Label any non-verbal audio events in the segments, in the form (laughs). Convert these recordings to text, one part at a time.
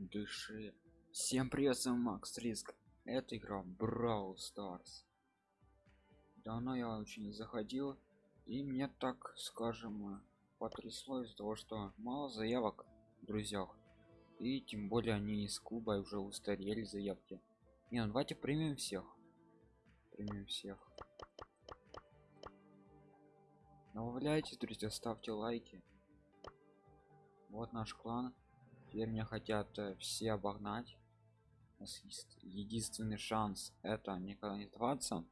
дыши. Всем привет с макс риск. Это игра brawl stars. Давно я очень заходил и мне так скажем потрясло из-за того что мало заявок в друзьях. И тем более они из клуба уже устарели заявки. Не ну давайте примем всех. Примем всех. Добавляйте друзья ставьте лайки. Вот наш клан теперь меня хотят э, все обогнать. У нас есть единственный шанс это никогда не сдаваться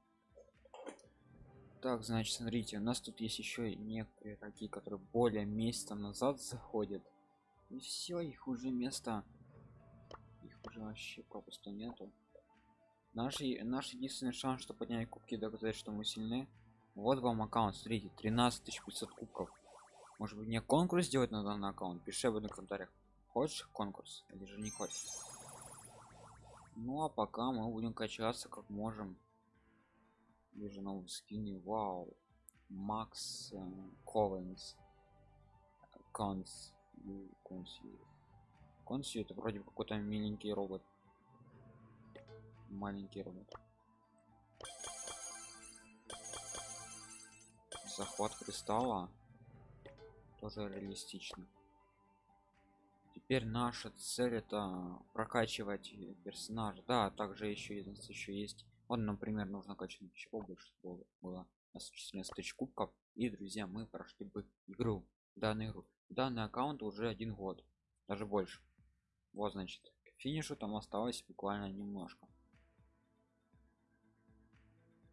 так значит смотрите у нас тут есть еще некоторые такие которые более месяца назад заходят. И все их уже место их уже вообще попросту нету. Наш наш единственный шанс чтобы поднять кубки доказать что мы сильны. Вот вам аккаунт смотрите 13 500 кубков. Может быть мне конкурс сделать на данный аккаунт? Пиши об этом в комментариях хочешь конкурс или же не хочешь? Ну а пока мы будем качаться как можем. Вижу новые скины вау. Макс ковенс конс. Конси это вроде какой-то миленький робот. Маленький робот. Захват кристалла. Тоже реалистично теперь наша цель это прокачивать персонажа. Да также еще еще есть. Он например нужно качать чего больше было у 14 тысяч кубков. И друзья мы прошли бы игру данную игру. Данный аккаунт уже один год даже больше. Вот значит к финишу там осталось буквально немножко.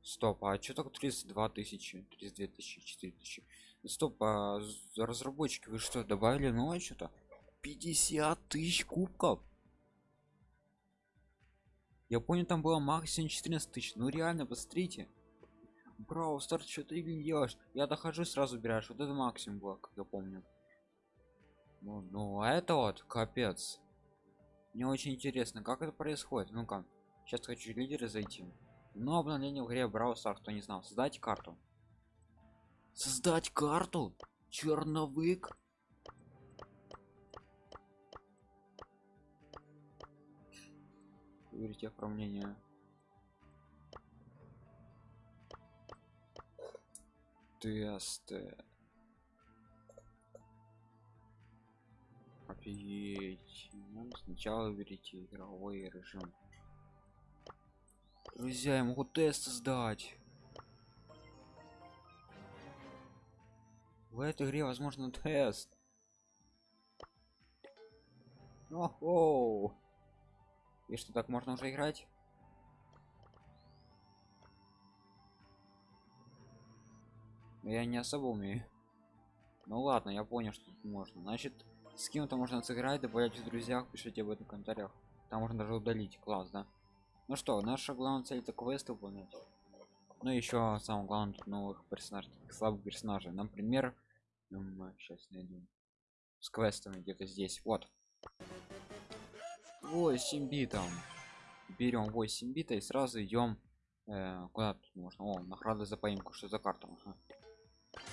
Стоп а что так 32 тысячи 32 тысячи 4 тысячи? Стоп а разработчики вы что добавили новое что-то 50 тысяч кубков. Я понял там было максимум 14 тысяч. Ну реально посмотрите. Браво старт что ты делаешь. Я дохожу сразу убираешь. Вот это максимум было как я помню. Ну, ну а это вот капец. Мне очень интересно как это происходит? Ну-ка сейчас хочу лидеры зайти. Но обновление в игре Brawl Stars, кто не знал. Создать карту. Создать карту? Черновик Верите оформление. Тесты. Офигеть. Ну, сначала выберите игровой режим. Друзья, я могу тест сдать. В этой игре возможно тест. Охо! И что так можно уже играть? Я не особо умею. Ну ладно, я понял, что тут можно. Значит, с кем-то можно сыграть, добавлять в друзьях, пишите об этом в комментариях. Там можно даже удалить. Класс, да? Ну что, наша главная цель это квест выполнять. Ну еще самое главное тут новых персонажей, слабых персонажей. Например, сейчас найду с квестами где-то здесь. Вот. 8 битом. Берем 8 бита и сразу идем э, куда можно? О награды за поимку. Что за карта? Ага.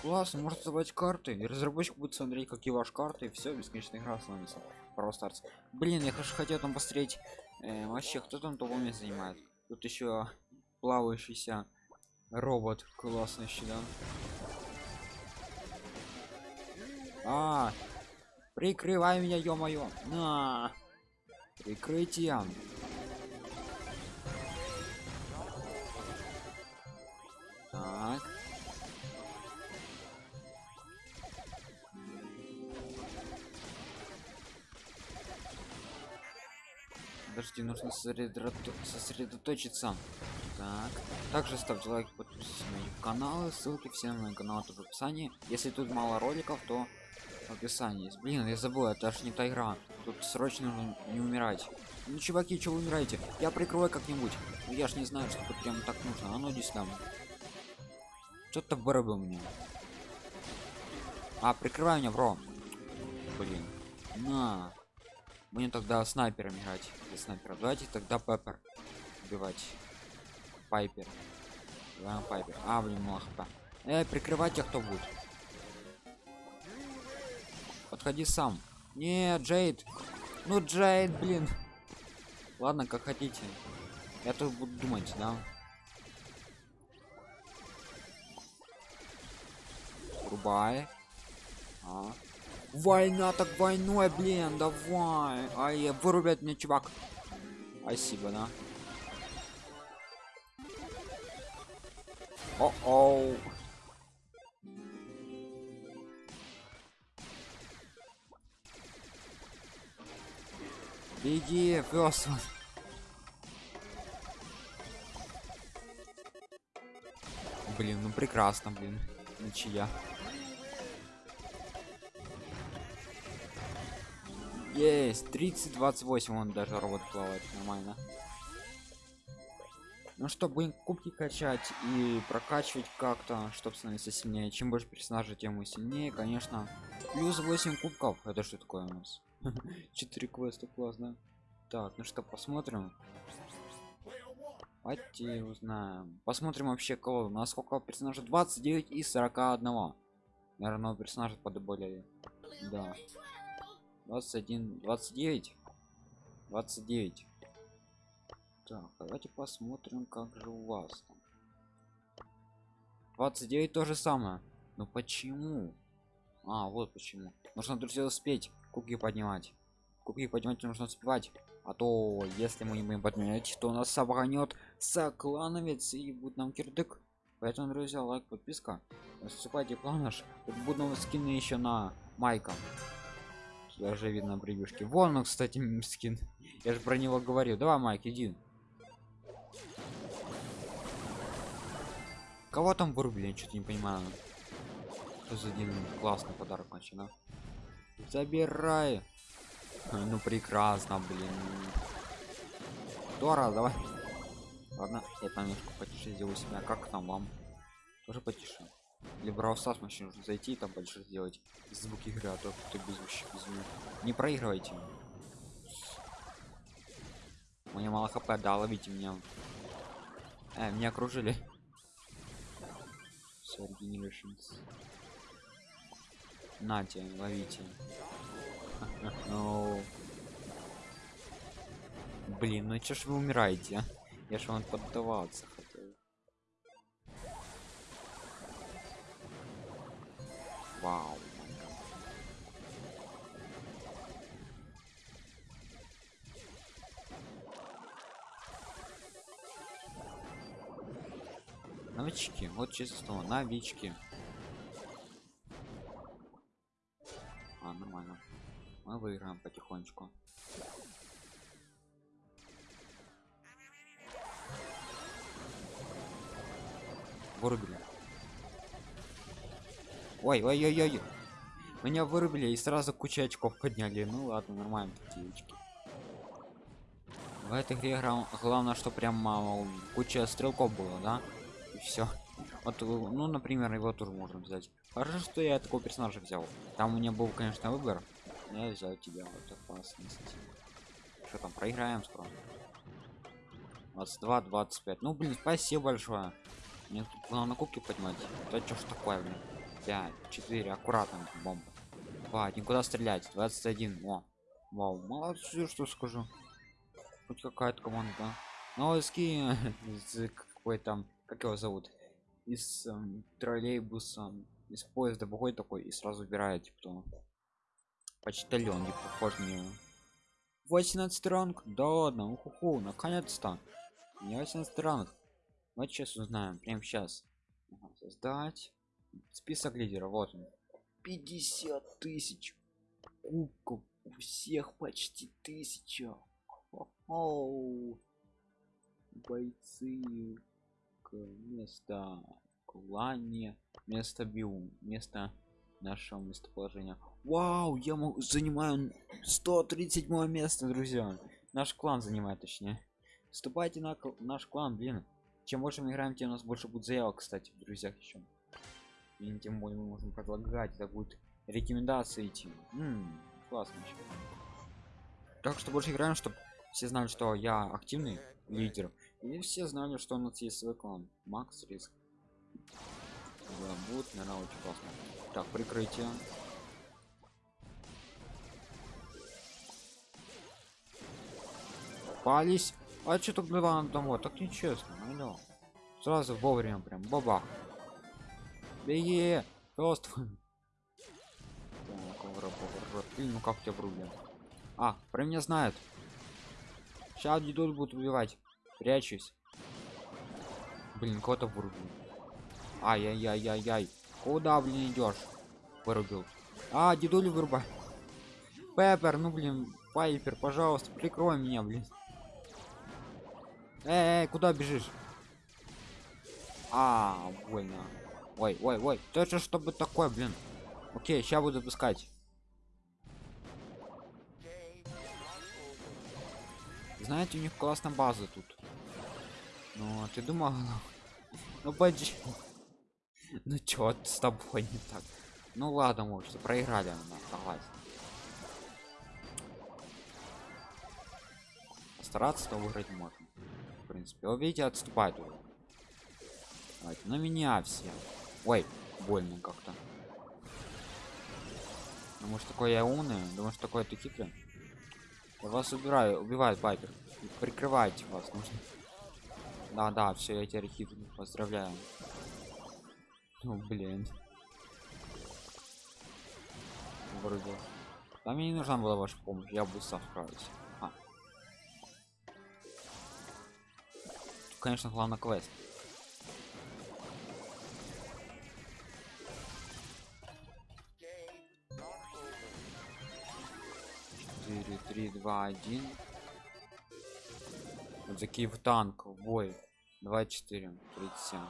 классно можно создавать карты. И разработчик будет смотреть какие ваши карты. И все бесконечная игра становится. Просто блин я хочу хотел там посмотреть э, вообще кто там того место занимает? Тут еще плавающийся робот классный да? А прикрывай меня ё-моё. На Прикрытие. Так. Подожди, нужно сосредоточиться. Так. Также ставьте лайк, подписывайтесь на мои каналы, ссылки все на мои каналы в описании. Если тут мало роликов, то в описании есть. Блин, я забыл, это аж не та игра. Тут срочно нужно не умирать. Ну, чуваки, что вы умираете? Я прикрою как-нибудь. Ну, я ж не знаю, что тут прям так нужно. А ну, иди сюда. Что-то вырубил мне. А, прикрывай меня, бро. Блин. На. Будем тогда снайпером играть. Для снайпера. Давайте тогда Пеппер убивать. Пайпер. Пайпер. А, блин, мало хп. Эй, прикрывайте, кто будет. Подходи сам. Нет, Джейд. Ну, Джейд, блин. Ладно, как хотите. Я тут буду думать, да? Рубай. А. Война так войной, блин, давай. Ай, вырубят мне чувак. Спасибо, да. О-оу. Беги, пес. Блин, ну прекрасно, блин. Ничья. Есть, 30 28 он даже робот плавает нормально. Ну что, будем кубки качать и прокачивать как-то, чтобы становиться сильнее. Чем больше персонажей, тем мы сильнее, конечно. Плюс 8 кубков. Это что такое у нас? (laughs) 4 квеста, классно. Так, ну что, посмотрим. Давайте узнаем. Посмотрим вообще кого. Насколько персонажей 29 и 41. Наверное, персонажи подоболели. Да. 21, 29. 29. Так, давайте посмотрим, как же у вас там. 29 то же самое. Но почему? А, вот почему. Нужно, друзья, успеть кубки поднимать. Кубки поднимать нужно успевать. А то, если мы не будем подменять, то нас обгонет соклановец и будет нам кирдык. Поэтому, друзья, лайк, подписка. Вступайте в клан наш. Тут будут скины еще на майка. Даже видно превьюшки. Вон он, кстати, (laughs) скин. Я же про него говорю. Давай, Майк, иди. Кого там вырубили? Я что-то не понимаю. Что за один классный подарок начина. Забирай. Ну прекрасно, блин. Дора, давай. Ладно, я там немножко потише сделаю себя. Как там вам? Тоже потише. Или Браустас вообще нужно зайти и там потише сделать звук игры, а то кто без меня. Не проигрывайте. Мне мало хп, да, ловите меня. Э, меня окружили. Все, Regenerations. Нате, ловите. Ну. Блин, ну чё ж вы умираете? а? Я ж вам поддаваться. Вау. Новички, вот слово, новички. Мы выиграем потихонечку. Вырубили. Ой, ой, ой, ой. Меня вырубили и сразу куча очков подняли. Ну ладно, нормально такие очки. В этой игре главное, что прям мало, куча стрелков было, да? И все. Вот, ну, например, его тоже можно взять. Хорошо, что я такого персонажа взял. Там у меня был, конечно, выбор. Я взял тебя, вот опасность. Что там, проиграем скоро? 22, 25. Ну, блин, спасибо большое. Мне тут главное кубки поднимать. Да что ж такое, блин? 5, 4, аккуратно, бомба. 2, никуда стрелять. 21, о. Вау, молодцы, что скажу. Хоть какая-то команда, да? Ну, ски (laughs) из какой там, как его зовут? Из эм, троллейбуса, из поезда выходит такой и сразу убирает, типа. Почтальон, не похож него. 18 ранг? Да ладно, уху, наконец-то. Не 18 ранг. Вот сейчас узнаем, прямо сейчас. Создать. Список лидеров, вот он. 50 тысяч кубков. У всех почти тысяча. Хо-хо. Бойцы место клане место биум место нашего местоположения вау я могу занимаю 137 место друзья. Наш клан занимает точнее. Вступайте на наш клан блин. Чем больше мы играем тем у нас больше будет заявок кстати в друзьях еще и тем более мы можем предлагать это будет рекомендации идти. М, классно ещё. так что больше играем чтобы все знали что я активный лидер. И все знали что у нас есть свой клан. Макс риск. Да, будет наверное очень классно так прикрытие Попались. А что так было домой? Так нечестно, алло. Сразу вовремя прям бабах. Беги! Просто. Ну как тебя врубят? А, про меня знают. Сейчас дедуль будут убивать. Прячусь. Блин, кого-то вырубил. Ай-яй-яй-яй-яй. Куда, блин, идешь? Вырубил. А, дедуль вырубай. Пеппер, ну блин, Пайпер, пожалуйста, прикрой меня, блин. Эй, эй, куда бежишь? А, больно. Ой, ой, ой, это чтобы такое, блин. Окей, сейчас буду пускать. Знаете, у них классная база тут. Ну, ты думал? (laughs) Ну, поди. Ну, чё с тобой не так? Ну, ладно, может, проиграли, она, согласен. Стараться то выиграть можно. В принципе, вы видите, отступает уже. Давайте, на меня все. Ой, больно как-то. Думаю, что такой я умный, думаю, что такой ты хитрый. Я вас убираю, убивает Пайпер. Прикрывайте вас нужно. Да, да, все, я теперь хитрый. Поздравляю. Ну, блин. Вроде. Там мне не нужна была ваша помощь, я бы сам справился. А. Тут, конечно, главный квест. Четыре, три, два, один. Вот такие в танк в бой. 24, 37.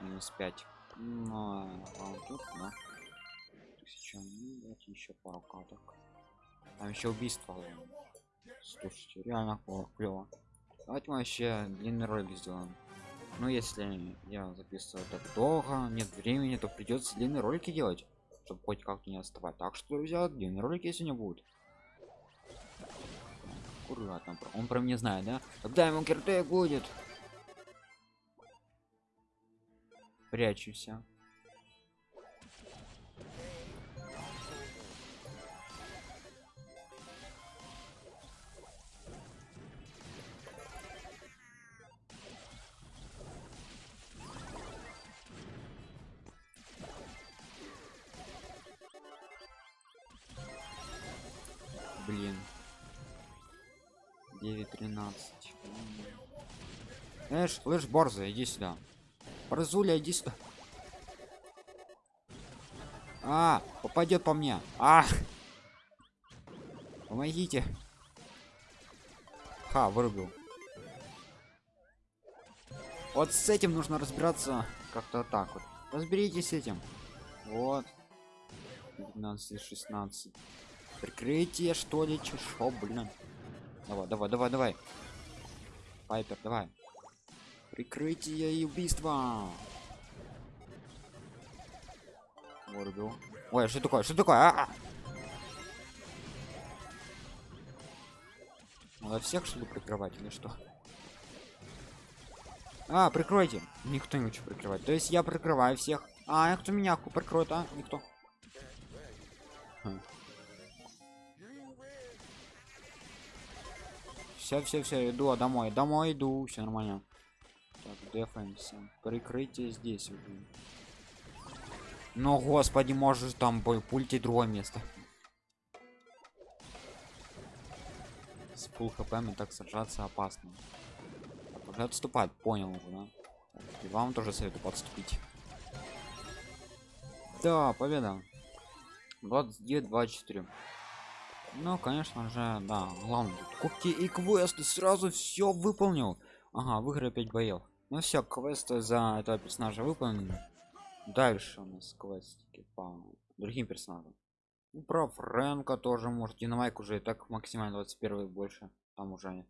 Минус 5. Ну, а тут, да. Тысяча. Давайте еще пару каток. Там еще убийство. Слушайте, реально клево. Давайте мы вообще длинный ролик сделаем. Ну, если я записываю так долго, нет времени, то придется длинные ролики делать, чтобы хоть как-то не отставать. Так что, друзья, длинные ролики сегодня будут аккуратно он про меня знает да когда ему кирте будет прячуся блин. 9 13 эш слышь борза иди сюда борзуля иди сюда. А попадет по мне. А помогите. Ха вырубил. Вот с этим нужно разбираться как-то так вот. Разберитесь с этим. Вот. 15 16 прикрытие что ли чешо блин. Давай, давай, давай, давай. Пайпер, давай. Прикрытие и убийство. Вырубил. Ой, что такое? Что такое? А -а! Надо всех что ли прикрывать или что? А, прикройте. Никто не хочет прикрывать. То есть я прикрываю всех. А, кто меня прикроет, а? Никто. Все все все иду а домой домой иду все нормально так дефенс прикрытие здесь уже но господи можешь там бой пульте другое место. С пул хп так сражаться опасно. Уже отступать понял уже да? и вам тоже советую подступить. Да победа. 29 24 ну конечно же да главное кубки и квесты. Сразу все выполнил. Ага выиграл 5 боев ну все квесты за этого персонажа выполнены. Дальше у нас квестики по другим персонажам. Ну, про фрэнка тоже может динамайк уже и так максимально 21 больше. Там уже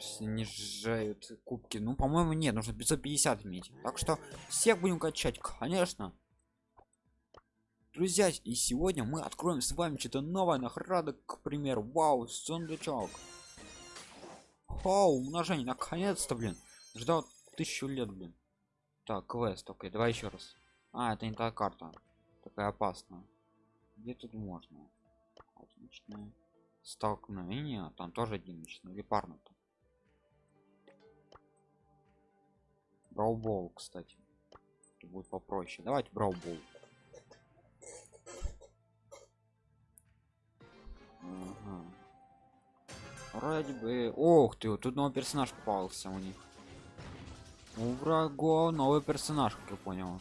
снижают кубки. Ну по моему нет нужно 550 иметь. Так что всех будем качать конечно. Друзья и сегодня мы откроем с вами что-то новое. Награда к примеру вау сундучок. Вау умножение наконец-то блин ждал тысячу лет блин. Так квест окей давай еще раз. А это не та карта. Такая опасная. Где тут можно? Отлично. Столкновение. Там тоже одиночный или парно там? Браубол кстати. Это будет попроще. Давайте браубол вроде бы. Ох ты вот тут новый персонаж попался у них у врагов новый персонаж как я понял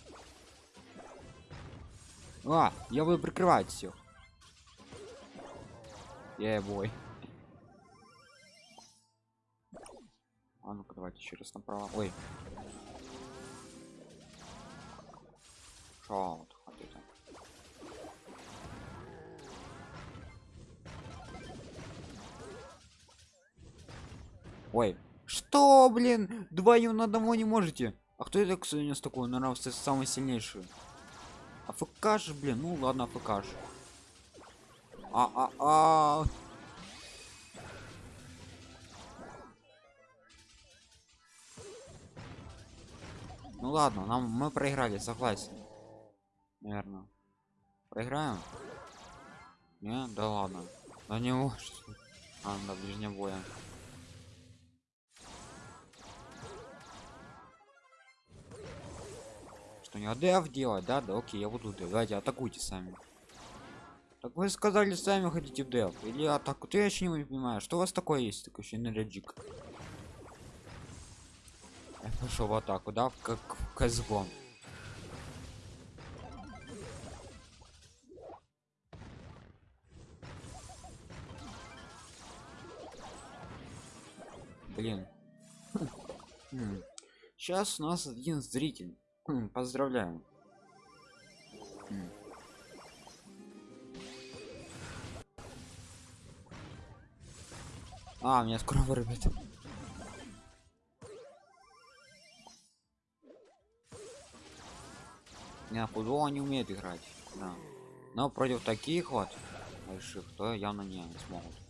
а я буду прикрывать всех я бой а ну-ка давайте еще раз направо. Ой. Шаут, ой что блин? Вдвоем на одного не можете? А кто это кстати у нас такой? Наверное самый сильнейший. Афк же блин ну ладно афк а а а. Ну ладно нам мы проиграли согласен. Наверное проиграем? Не да ладно. Да не может. А, на ближнем боя что не адф делать да да окей я буду давайте атакуйте сами. Так вы сказали сами хотите в деф. Или атаку. Ты еще не понимаю что у вас такое есть такой еще энергик я пошел в атаку да как в ксбон блин. Сейчас у нас один зритель Хм, поздравляю. Хм. А, меня скоро вырубят. Не, футбол не умеет играть. Да. Но против таких вот больших, то явно не смогут.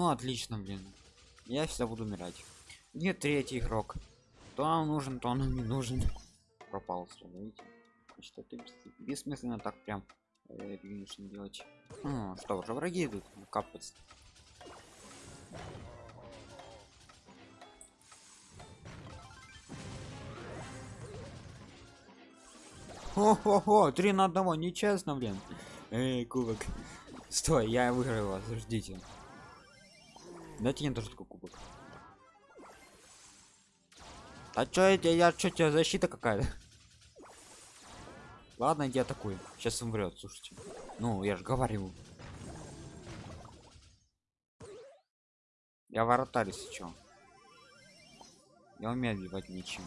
Ну отлично, блин. Я всегда буду умирать. Нет, третий игрок. То нам нужен, то нам не нужен. Пропал видите? Значит, это бессмысленно так прям э, делать. Ну, что, уже враги идут капать. Хо-хо-хо, три на одного, нечестно, блин. Эй, кубок. Стой, я выиграл вас, ждите. Дайте мне тоже такой кубок. А чё это? Я чё тебя защита какая-то? (laughs) Ладно, иди атакуй. Сейчас умрет, слушайте. Ну, я же говорил. Я воротарь, если чё. Я умею отбивать ничем.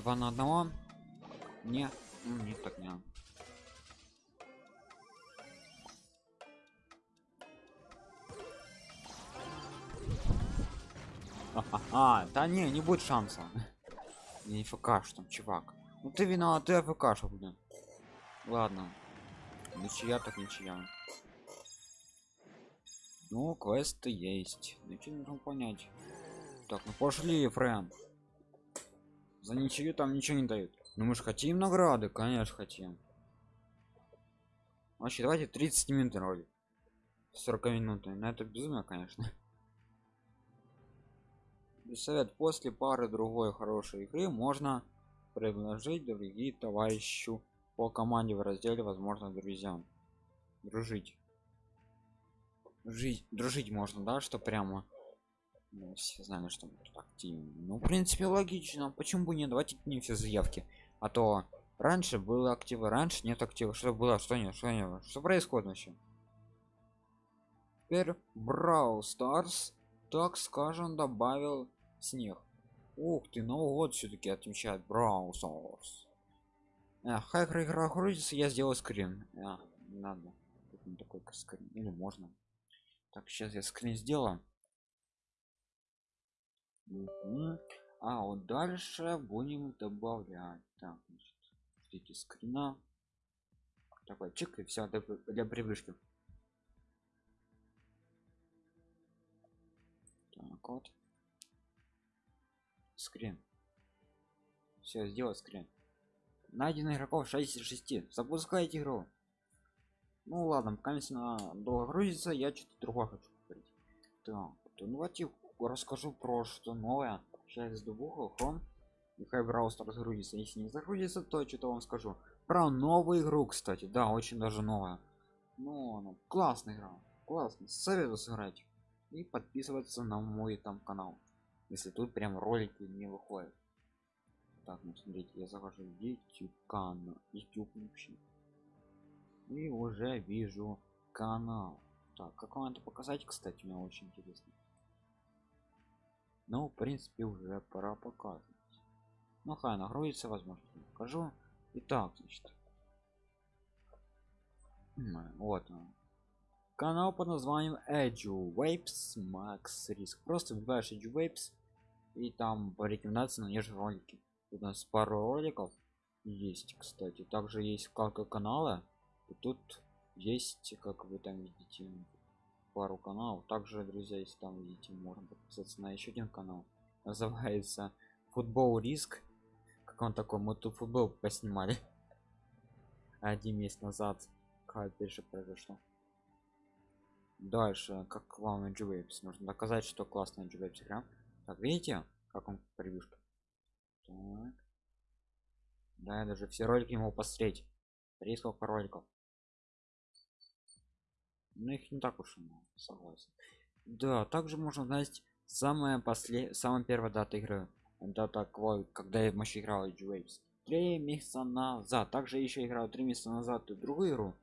Два на одного. Не ну, не так не. А, да не не будет шанса. Не фкш там чувак. Ну ты виноват ты фкш блин. Ладно. Ничья так ничья. Ну квесты есть. Ничего не понять. Так ну пошли френ за ничего там ничего не дают. Но мы же хотим награды конечно хотим. Вообще давайте 30 минут ролик 40 минут. На это безумно конечно. Совет. После пары другой хорошей игры можно предложить другие товарищу по команде в разделе возможно друзьям. Дружить. Жить. Дружить можно да что прямо ну, все знали что мы тут активны. Ну в принципе логично. Почему бы не давайте не все заявки? А то раньше было активы раньше нет актива. Что было что нет что нет? Что происходит вообще? Теперь брау старс так скажем добавил снег. Ух ты новый год все-таки отмечает брау старс хайкер игра грузится я сделал скрин. А, надо. Такой скрин. Или можно. Так сейчас я скрин сделаю Мгм. а вот дальше будем добавлять так значит, эти скрина. Такой чик и все для, привычки. Так вот. Скрин. Все сделал скрин. Найдено игроков 6 из 6 запускайте игру. Ну ладно пока на долго грузится я что-то другое хочу говорить так ну давайте расскажу про что новое. Сейчас двух хром и хай браузер разгрузится если не загрузится то что-то вам скажу. Про новую игру кстати. Да очень даже новая ну она классная игра. Классно советую сыграть. И подписываться на мой там канал. Если тут прям ролики не выходят. Так ну смотрите я захожу в youtube канал. Youtube вообще. И уже вижу канал. Так как вам это показать кстати мне очень интересно ну в принципе уже пора показывать. Ну хай нагрузится возможно покажу. Итак значит. Вот он. Канал под названием Edu Waves Max Risk. Просто вбиваешь Edu Waves и там по рекомендации найдешь ролики. У нас пару роликов есть кстати. Также есть вкладка канала и тут есть как вы там видите пару каналов. Также друзья если там видите можно подписаться на еще один канал. (laughs) Называется футбол риск как он такой? Мы тут футбол поснимали. (laughs) Один месяц назад как же произошло. Дальше как вам Waves нужно доказать что классная Waves игра. Так видите как он превьюшка? Так. да я даже все ролики ему посмотреть. Три сколько роликов но их не так уж и много согласен. Да также можно знать самая после самая первая дата игры. Дата когда я вообще играл Waves. Три месяца назад. Также еще играл три месяца назад другую игру.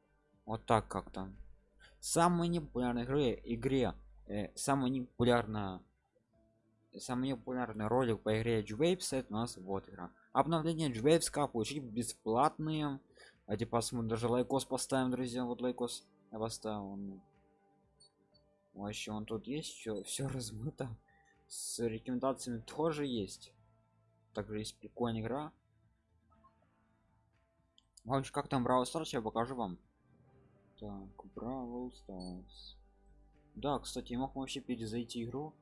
Вот так как-то. Самой непопулярной игре игре э, самая непопулярная самый популярный ролик по игре Waves это у нас вот игра. Обновление Waves как получить бесплатные давайте посмотрим даже лайкос поставим друзья вот лайкос я поставил ну. вообще он тут есть все все размыто. С рекомендациями тоже есть. Также есть прикольная игра. Вообще как там Brawl Stars я покажу вам. Так Brawl Stars да кстати я мог вообще перезайти игру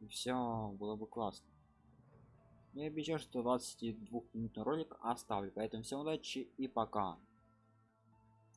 и все было бы классно. Я обещаю что 22 минутный ролик оставлю. Поэтому всем удачи и пока